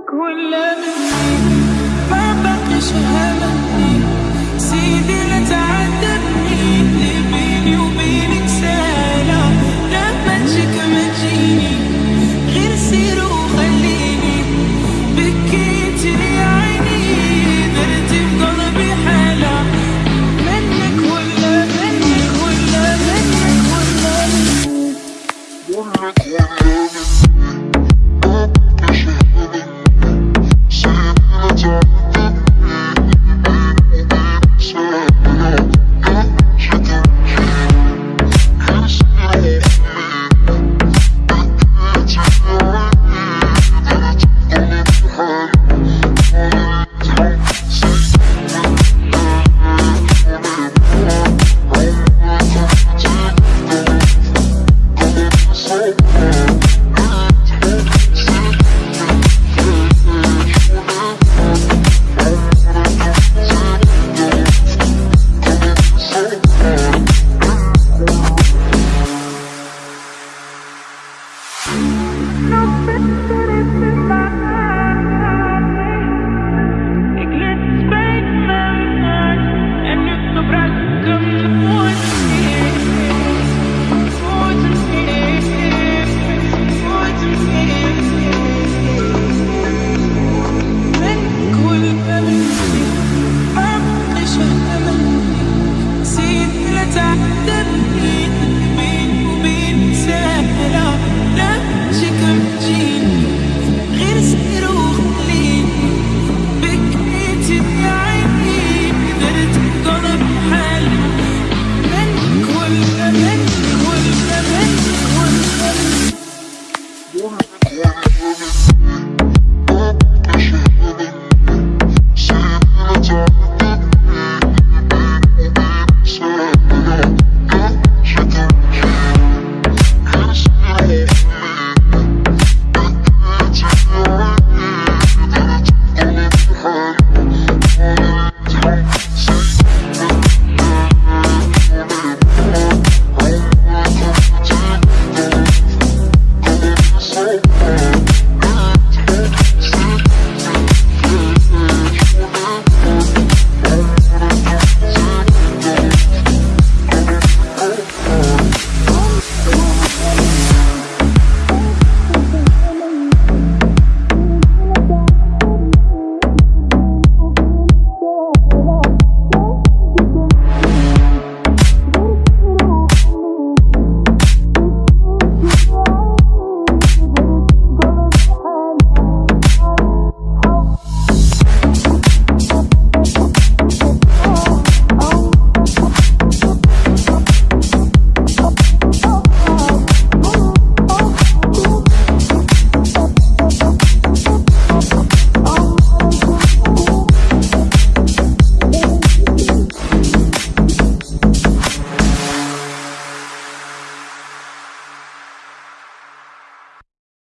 كل مني ما بقيش همني. سيدي لا تعذبني. اللي بيني وبينك سهلة؟ لا ما تجيك ما تجيني غير سير وخليني. بكيت لي عيني. درتي في قلبي حالة. منك ولا منك ولا منك ولا منك. منك ولا water